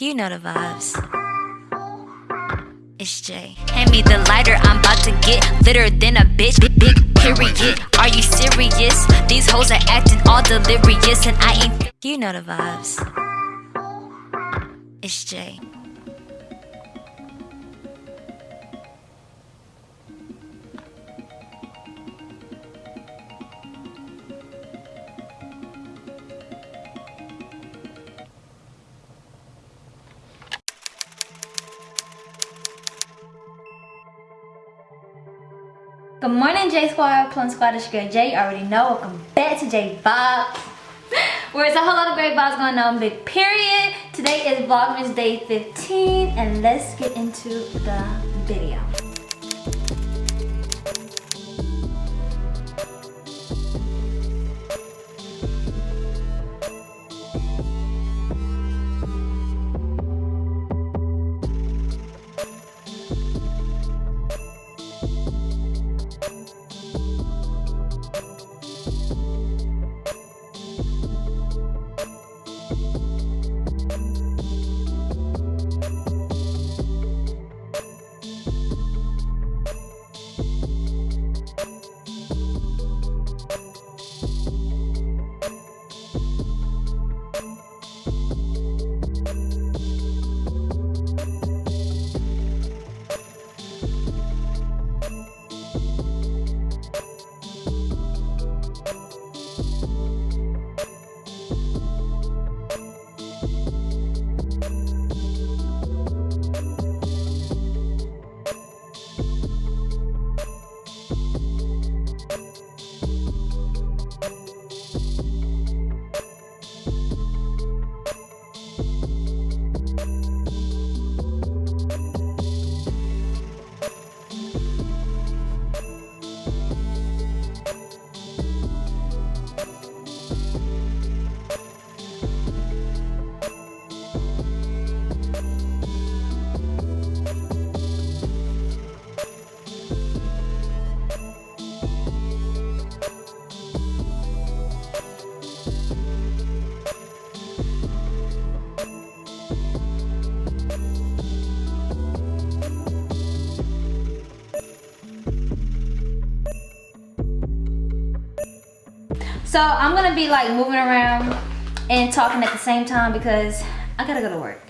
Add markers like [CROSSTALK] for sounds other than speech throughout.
You know the vibes. It's Jay. Hand me the lighter, I'm about to get litter than a bitch. Big, big period. Are you serious? These hoes are acting all delirious, and I ain't. You know the vibes. It's Jay. Good morning, J Squad, Plum Squad, it's your girl Jay. already know, welcome back to J Vibes. [LAUGHS] Where it's a whole lot of great vibes going on, big period. Today is Vlogmas Day 15, and let's get into the video. So I'm gonna be like moving around and talking at the same time because I gotta go to work.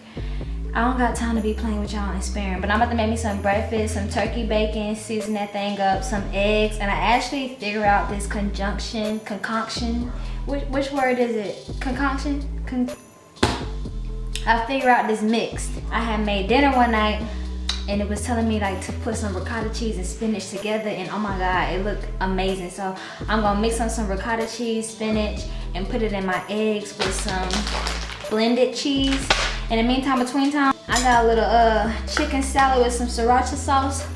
I don't got time to be playing with y'all and sparing, but I'm about to make me some breakfast, some turkey bacon, season that thing up, some eggs, and I actually figure out this conjunction, concoction. Which, which word is it? Concoction? Con I figure out this mixed. I had made dinner one night and it was telling me like to put some ricotta cheese and spinach together and oh my god it looked amazing. So i'm gonna mix on some ricotta cheese spinach and put it in my eggs with some blended cheese. In the meantime between time i got a little uh chicken salad with some sriracha sauce.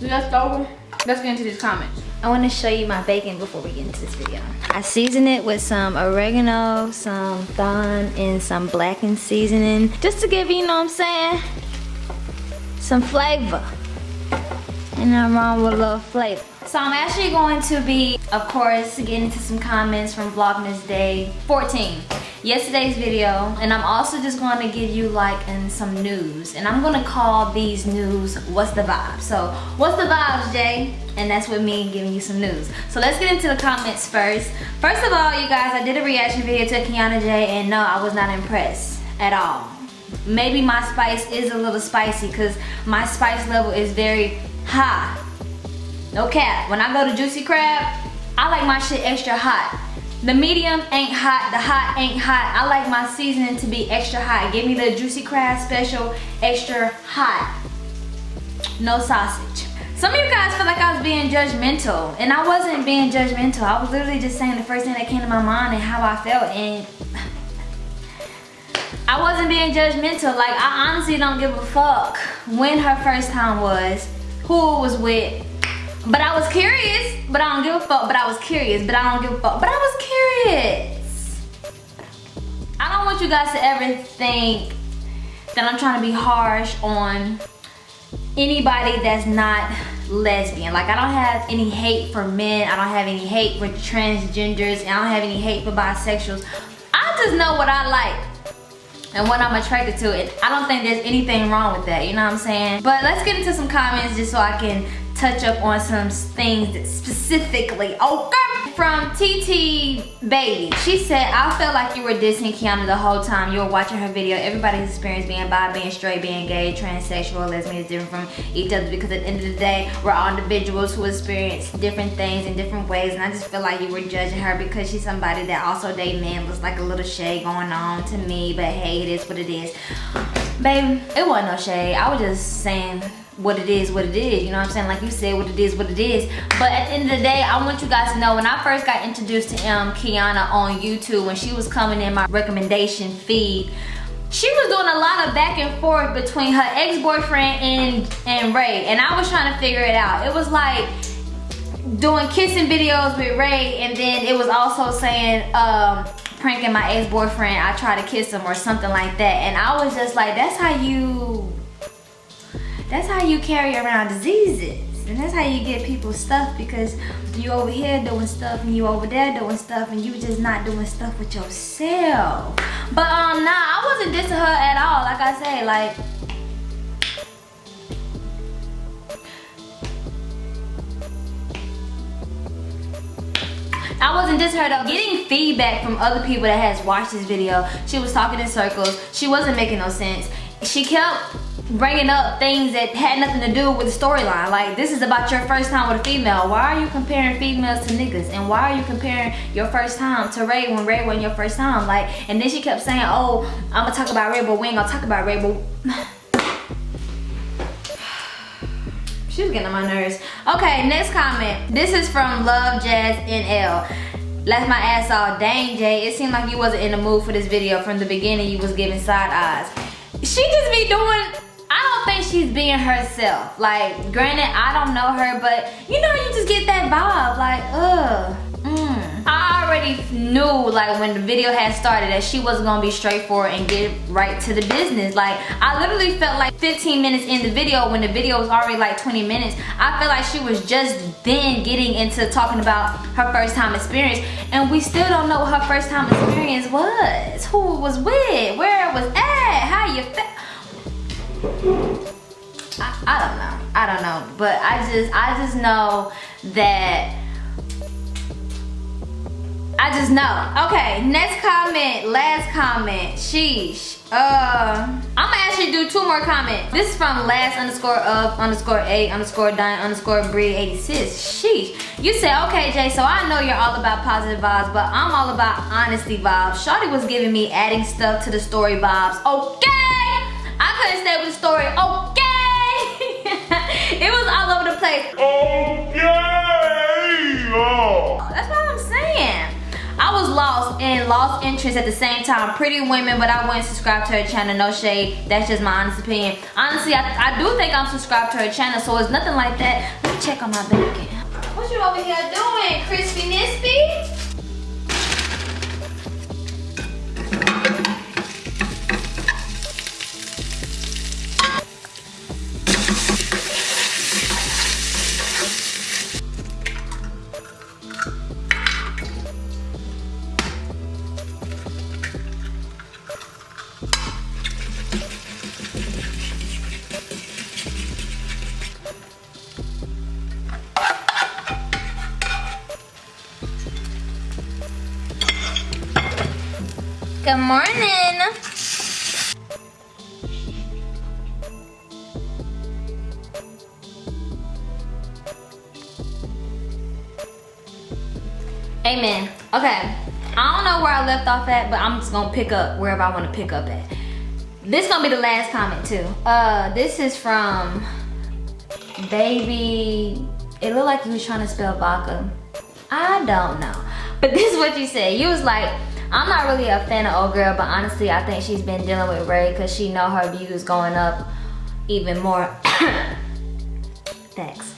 Left over. Let's get into these comments. I want to show you my bacon before we get into this video. I season it with some oregano, some thyme, and some blackened seasoning. Just to give you, you know what I'm saying, some flavor. And I'm wrong with a little flavor. So I'm actually going to be, of course, getting into some comments from Vlogmas Day 14. Yesterday's video. And I'm also just going to give you like in some news. And I'm going to call these news, what's the vibe? So what's the vibes, Jay? And that's with me giving you some news. So let's get into the comments first. First of all, you guys, I did a reaction video to Kiana J. And no, I was not impressed at all maybe my spice is a little spicy because my spice level is very high. No cap. When I go to Juicy Crab, I like my shit extra hot. The medium ain't hot, the hot ain't hot. I like my seasoning to be extra hot. Give me the Juicy Crab special extra hot. No sausage. Some of you guys feel like I was being judgmental and I wasn't being judgmental. I was literally just saying the first thing that came to my mind and how I felt and I wasn't being judgmental. Like, I honestly don't give a fuck when her first time was, who it was with. But I was curious, but I don't give a fuck. But I was curious, but I don't give a fuck. But I was curious. I don't want you guys to ever think that I'm trying to be harsh on anybody that's not lesbian. Like, I don't have any hate for men. I don't have any hate for transgenders. And I don't have any hate for bisexuals. I just know what I like and what I'm attracted to. And I don't think there's anything wrong with that, you know what I'm saying? But let's get into some comments just so I can touch up on some things specifically, okay? From TT Baby, she said, I felt like you were dissing Kiana the whole time you were watching her video. Everybody's experience being bi, being straight, being gay, transsexual, lesbian is different from each other because at the end of the day, we're all individuals who experience different things in different ways. And I just feel like you were judging her because she's somebody that also date men. was like a little shade going on to me, but hey, it is what it is. Babe, it wasn't no shade. I was just saying what it is, what it is. You know what I'm saying? Like you said, what it is, what it is. But at the end of the day, I want you guys to know when I first got introduced to um, Kiana on YouTube, when she was coming in my recommendation feed, she was doing a lot of back and forth between her ex-boyfriend and, and Ray. And I was trying to figure it out. It was like doing kissing videos with Ray and then it was also saying, um, pranking my ex-boyfriend, I try to kiss him or something like that. And I was just like, that's how you that's how you carry around diseases. And that's how you get people stuff because you over here doing stuff and you over there doing stuff and you just not doing stuff with yourself. But um nah, I wasn't dissing her at all. Like I say, like I wasn't dissing her though. Getting feedback from other people that has watched this video, she was talking in circles. She wasn't making no sense. She kept bringing up things that had nothing to do with the storyline. Like, this is about your first time with a female. Why are you comparing females to niggas? And why are you comparing your first time to Ray when Ray wasn't your first time? Like, and then she kept saying, oh, I'm gonna talk about Ray, but we ain't gonna talk about Ray, but... [SIGHS] she was getting on my nerves. Okay, next comment. This is from Love Jazz NL. Left my ass off. Dang, Jay. It seemed like you wasn't in the mood for this video. From the beginning, you was giving side eyes. She just be doing think she's being herself. Like, granted, I don't know her, but you know, you just get that vibe. Like, ugh. Mm. I already knew like when the video had started that she wasn't gonna be straightforward and get right to the business. Like I literally felt like 15 minutes in the video when the video was already like 20 minutes. I felt like she was just then getting into talking about her first time experience and we still don't know what her first time experience was. Who was with, where it was at, how you felt. I, I don't know. I don't know. But I just I just know that I just know. Okay, next comment, last comment. Sheesh. Uh, I'm gonna actually do two more comments. This is from last underscore of underscore a underscore dine underscore breed 86. Sheesh. You say, okay, Jay, so I know you're all about positive vibes, but I'm all about honesty vibes. Shawty was giving me adding stuff to the story vibes. Okay couldn't stay with the story. Okay. [LAUGHS] it was all over the place. Okay. Oh. That's what I'm saying. I was lost and lost interest at the same time. Pretty women, but I wouldn't subscribe to her channel. No shade. That's just my honest opinion. Honestly, I, I do think I'm subscribed to her channel, so it's nothing like that. Let me check on my bank What you over here doing, Crispy Nispy? Good morning. Amen. Okay. I don't know where I left off at, but I'm just gonna pick up wherever I wanna pick up at. This gonna be the last comment too. Uh, this is from Baby. It looked like you was trying to spell vodka. I don't know. But this is what you said. You was like, I'm not really a fan of old girl, but honestly, I think she's been dealing with Ray because she know her views going up even more. [COUGHS] Thanks.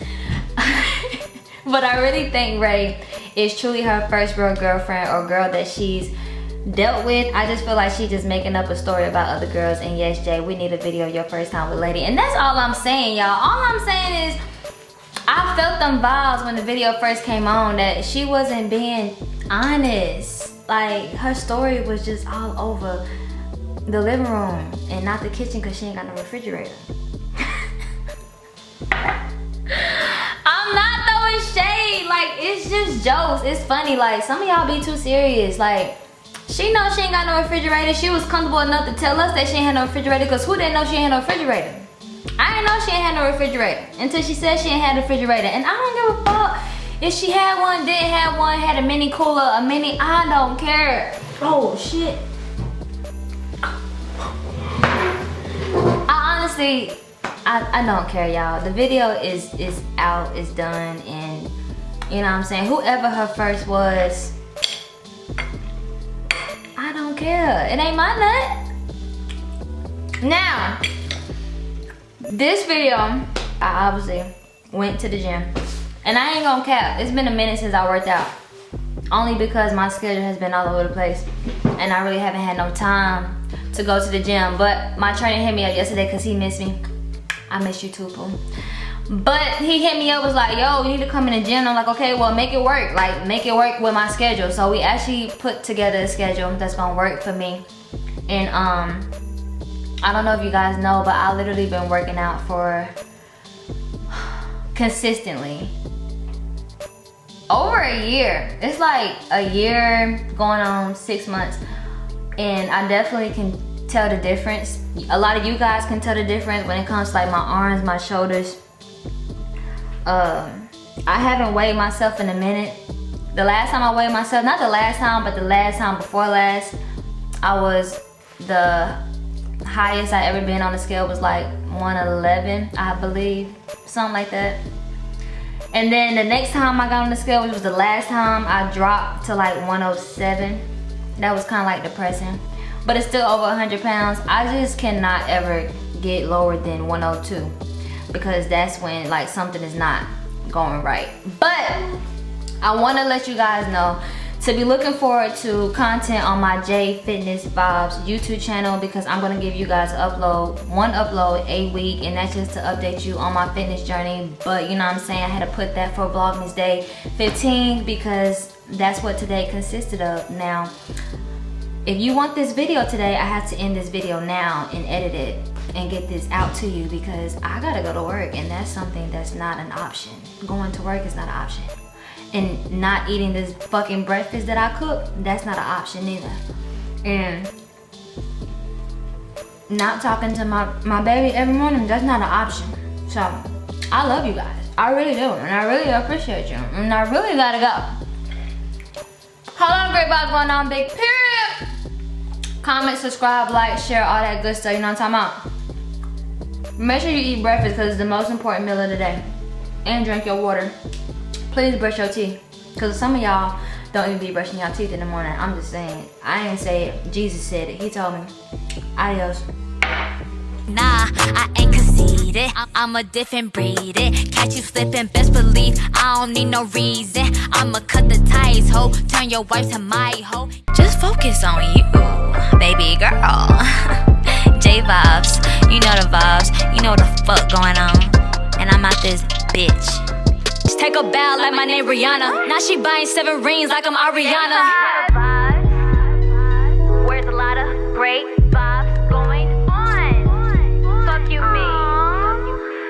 [LAUGHS] but I really think Ray is truly her first real girlfriend or girl that she's dealt with. I just feel like she's just making up a story about other girls. And yes, Jay, we need a video of your first time with Lady. And that's all I'm saying, y'all. All I'm saying is I felt them vibes when the video first came on that she wasn't being honest like her story was just all over the living room and not the kitchen because she ain't got no refrigerator. [LAUGHS] I'm not throwing shade. Like, it's just jokes. It's funny. Like, some of y'all be too serious. Like, she knows she ain't got no refrigerator. She was comfortable enough to tell us that she ain't had no refrigerator because who didn't know she ain't had no refrigerator? I didn't know she ain't had no refrigerator until she said she ain't had a refrigerator. And I don't give a fuck if she had one, didn't have one, had a mini cooler, a mini, I don't care. Oh, shit. I honestly, I, I don't care, y'all. The video is, is out, is done, and you know what I'm saying? Whoever her first was, I don't care. It ain't my nut. Now, this video, I obviously went to the gym. And I ain't gonna cap, it's been a minute since I worked out. Only because my schedule has been all over the place. And I really haven't had no time to go to the gym. But my trainer hit me up yesterday because he missed me. I miss you too. But he hit me up, was like, yo, you need to come in the gym. I'm like, okay, well, make it work. Like, make it work with my schedule. So we actually put together a schedule that's gonna work for me. And um, I don't know if you guys know, but I literally been working out for [SIGHS] consistently over a year. It's like a year going on six months. And I definitely can tell the difference. A lot of you guys can tell the difference when it comes to like my arms, my shoulders, um, I haven't weighed myself in a minute. The last time I weighed myself, not the last time, but the last time before last, I was the highest I ever been on the scale was like 111, I believe, something like that. And then the next time I got on the scale, which was the last time, I dropped to like 107. That was kind of like depressing. But it's still over 100 pounds. I just cannot ever get lower than 102 because that's when like something is not going right. But I wanna let you guys know to be looking forward to content on my J Fitness Vibes YouTube channel because I'm gonna give you guys upload, one upload a week and that's just to update you on my fitness journey. But you know what I'm saying, I had to put that for Vlogmas Day 15 because that's what today consisted of. Now, if you want this video today, I have to end this video now and edit it and get this out to you because I gotta go to work and that's something that's not an option. Going to work is not an option. And not eating this fucking breakfast that I cook, that's not an option either. And not talking to my, my baby every morning, that's not an option. So, I love you guys. I really do, and I really appreciate you. And I really gotta go. Hello, great vibes going on, big period. Comment, subscribe, like, share, all that good stuff, you know what I'm talking about? Make sure you eat breakfast because it's the most important meal of the day. And drink your water. Please brush your teeth. Because some of y'all don't even be brushing your teeth in the morning. I'm just saying. I didn't say it. Jesus said it. He told me. Adios. Nah, I ain't conceited. I'm a different breed. It. Catch you slipping, best believe I don't need no reason. I'ma cut the ties, ho. Turn your wife to my hoe. Just focus on you, baby girl. [LAUGHS] J vibes. You know the vibes. You know the fuck going on. And I'm out this bitch. Take a bow like my name Rihanna. Now she buying seven rings like I'm Ariana. Where's a lot of great?